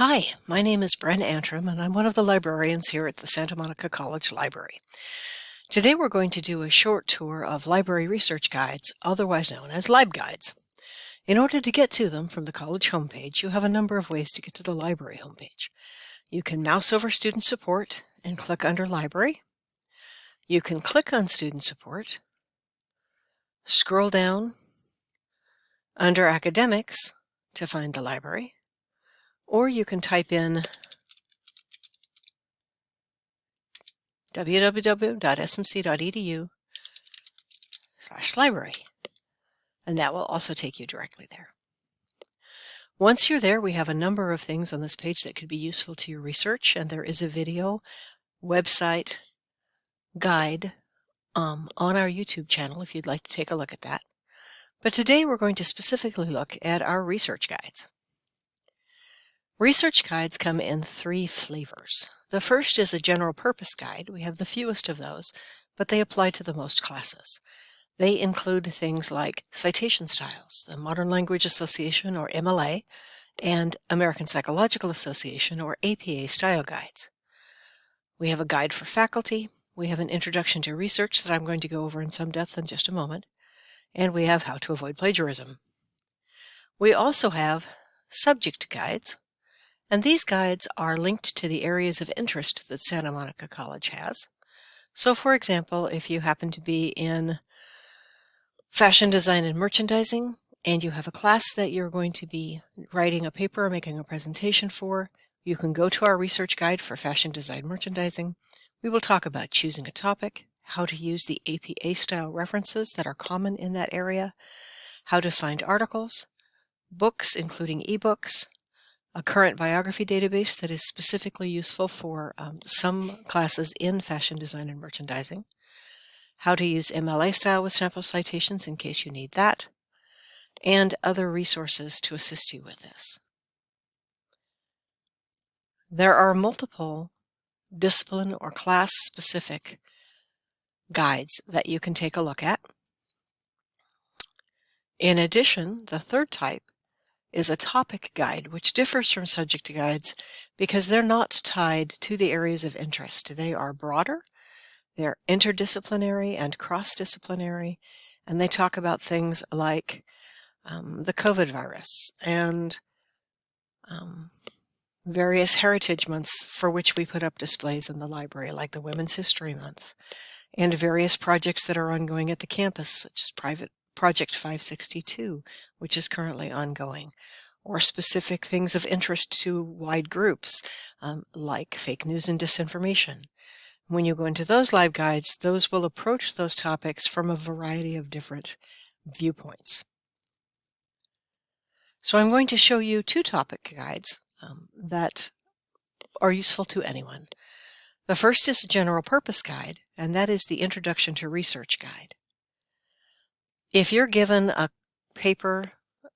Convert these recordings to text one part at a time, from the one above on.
Hi, my name is Bren Antrim and I'm one of the librarians here at the Santa Monica College Library. Today we're going to do a short tour of library research guides, otherwise known as LibGuides. In order to get to them from the college homepage, you have a number of ways to get to the library homepage. You can mouse over Student Support and click under Library. You can click on Student Support, scroll down under Academics to find the library, or you can type in www.smc.edu slash library, and that will also take you directly there. Once you're there, we have a number of things on this page that could be useful to your research, and there is a video, website, guide um, on our YouTube channel if you'd like to take a look at that. But today we're going to specifically look at our research guides. Research guides come in three flavors. The first is a general purpose guide. We have the fewest of those, but they apply to the most classes. They include things like citation styles, the Modern Language Association or MLA, and American Psychological Association or APA style guides. We have a guide for faculty, we have an introduction to research that I'm going to go over in some depth in just a moment, and we have how to avoid plagiarism. We also have subject guides, and these guides are linked to the areas of interest that Santa Monica College has. So for example, if you happen to be in fashion design and merchandising, and you have a class that you're going to be writing a paper or making a presentation for, you can go to our research guide for fashion design merchandising. We will talk about choosing a topic, how to use the APA style references that are common in that area, how to find articles, books including ebooks, a current biography database that is specifically useful for um, some classes in fashion design and merchandising, how to use MLA style with sample citations in case you need that, and other resources to assist you with this. There are multiple discipline or class specific guides that you can take a look at. In addition, the third type is a topic guide, which differs from subject guides because they're not tied to the areas of interest. They are broader, they're interdisciplinary and cross-disciplinary, and they talk about things like um, the COVID virus and um, various heritage months for which we put up displays in the library, like the Women's History Month, and various projects that are ongoing at the campus, such as private Project 562, which is currently ongoing, or specific things of interest to wide groups, um, like fake news and disinformation. When you go into those LibGuides, those will approach those topics from a variety of different viewpoints. So I'm going to show you two topic guides um, that are useful to anyone. The first is a general purpose guide, and that is the Introduction to Research Guide. If you're given a paper,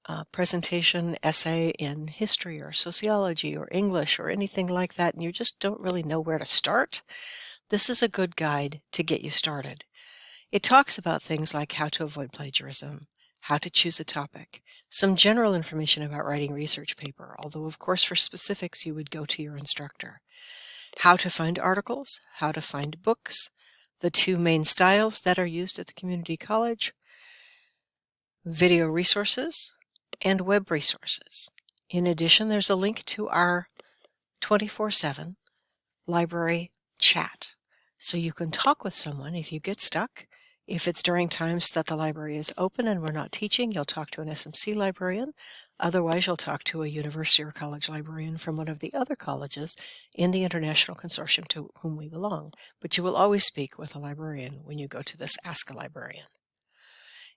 a presentation, essay in history or sociology or English or anything like that, and you just don't really know where to start, this is a good guide to get you started. It talks about things like how to avoid plagiarism, how to choose a topic, some general information about writing research paper, although of course for specifics you would go to your instructor, how to find articles, how to find books, the two main styles that are used at the community college, video resources, and web resources. In addition, there's a link to our 24-7 library chat. So you can talk with someone if you get stuck. If it's during times that the library is open and we're not teaching, you'll talk to an SMC librarian. Otherwise, you'll talk to a university or college librarian from one of the other colleges in the international consortium to whom we belong. But you will always speak with a librarian when you go to this Ask a Librarian.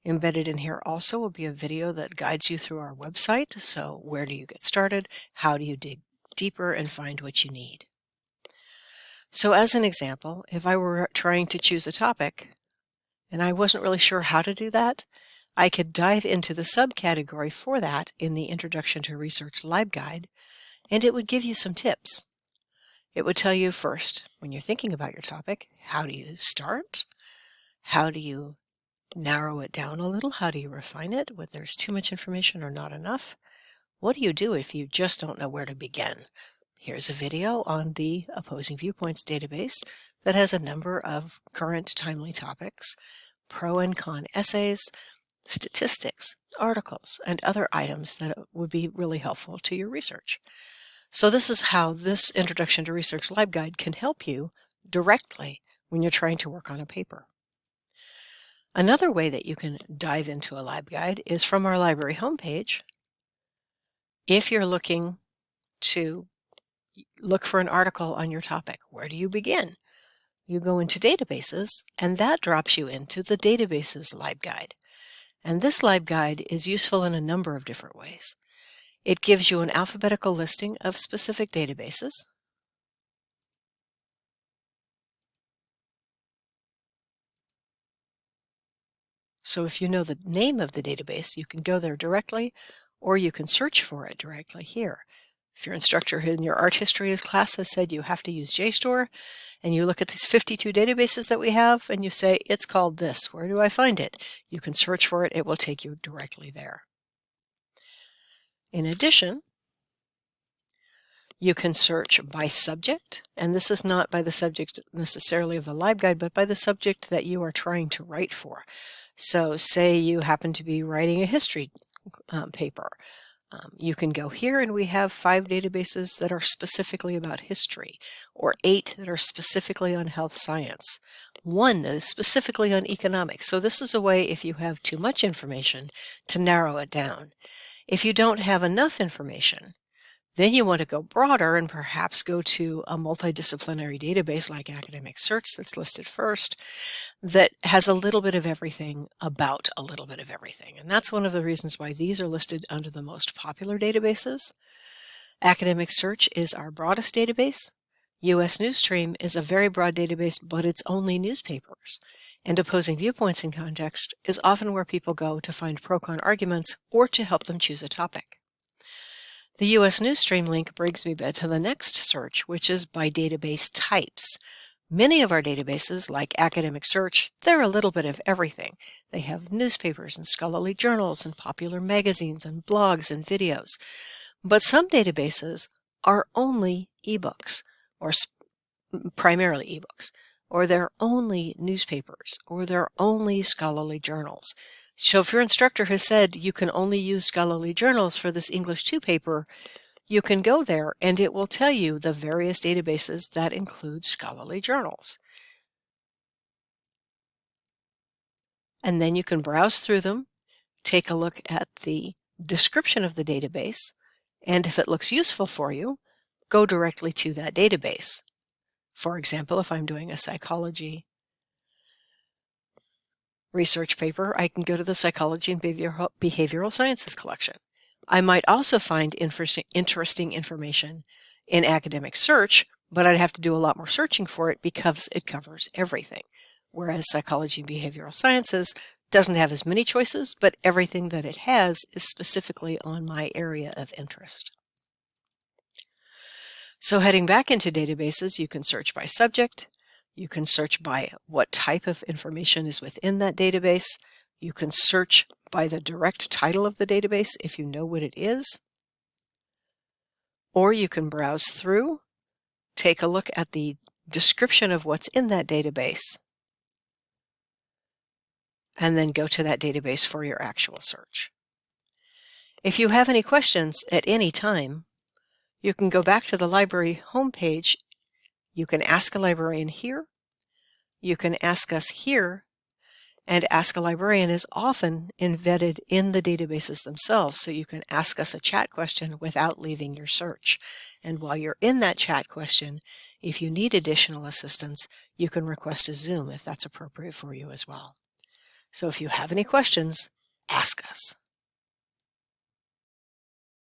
Embedded in here also will be a video that guides you through our website. So where do you get started? How do you dig deeper and find what you need? So as an example, if I were trying to choose a topic and I wasn't really sure how to do that, I could dive into the subcategory for that in the Introduction to Research LibGuide, and it would give you some tips. It would tell you first, when you're thinking about your topic, how do you start? How do you narrow it down a little? How do you refine it? Whether there's too much information or not enough? What do you do if you just don't know where to begin? Here's a video on the Opposing Viewpoints database that has a number of current timely topics, pro and con essays, statistics, articles, and other items that would be really helpful to your research. So this is how this Introduction to Research LibGuide can help you directly when you're trying to work on a paper. Another way that you can dive into a LibGuide is from our library homepage. If you're looking to look for an article on your topic, where do you begin? You go into databases and that drops you into the databases LibGuide. And this LibGuide is useful in a number of different ways. It gives you an alphabetical listing of specific databases. So if you know the name of the database, you can go there directly, or you can search for it directly here. If your instructor in your art history class has said you have to use JSTOR, and you look at these 52 databases that we have, and you say, it's called this, where do I find it? You can search for it, it will take you directly there. In addition, you can search by subject, and this is not by the subject necessarily of the LibGuide, but by the subject that you are trying to write for. So say you happen to be writing a history um, paper. Um, you can go here and we have five databases that are specifically about history, or eight that are specifically on health science, one that is specifically on economics. So this is a way, if you have too much information, to narrow it down. If you don't have enough information, then you want to go broader and perhaps go to a multidisciplinary database like Academic Search that's listed first that has a little bit of everything about a little bit of everything. And that's one of the reasons why these are listed under the most popular databases. Academic Search is our broadest database. US Newsstream is a very broad database, but it's only newspapers. And opposing viewpoints in context is often where people go to find pro-con arguments or to help them choose a topic. The US Newsstream link brings me back to the next search, which is by database types. Many of our databases, like Academic Search, they're a little bit of everything. They have newspapers and scholarly journals and popular magazines and blogs and videos. But some databases are only ebooks, or primarily ebooks, or they're only newspapers, or they're only scholarly journals. So if your instructor has said you can only use scholarly journals for this English 2 paper, you can go there and it will tell you the various databases that include scholarly journals. And then you can browse through them, take a look at the description of the database, and if it looks useful for you, go directly to that database. For example, if I'm doing a psychology research paper, I can go to the Psychology and Behavioral, Sciences collection. I might also find interesting information in academic search, but I'd have to do a lot more searching for it because it covers everything. Whereas Psychology and Behavioral Sciences doesn't have as many choices, but everything that it has is specifically on my area of interest. So heading back into databases, you can search by subject, you can search by what type of information is within that database. You can search by the direct title of the database if you know what it is. Or you can browse through, take a look at the description of what's in that database, and then go to that database for your actual search. If you have any questions at any time, you can go back to the library homepage you can ask a librarian here. You can ask us here. And Ask a Librarian is often embedded in the databases themselves, so you can ask us a chat question without leaving your search. And while you're in that chat question, if you need additional assistance, you can request a Zoom if that's appropriate for you as well. So if you have any questions, ask us.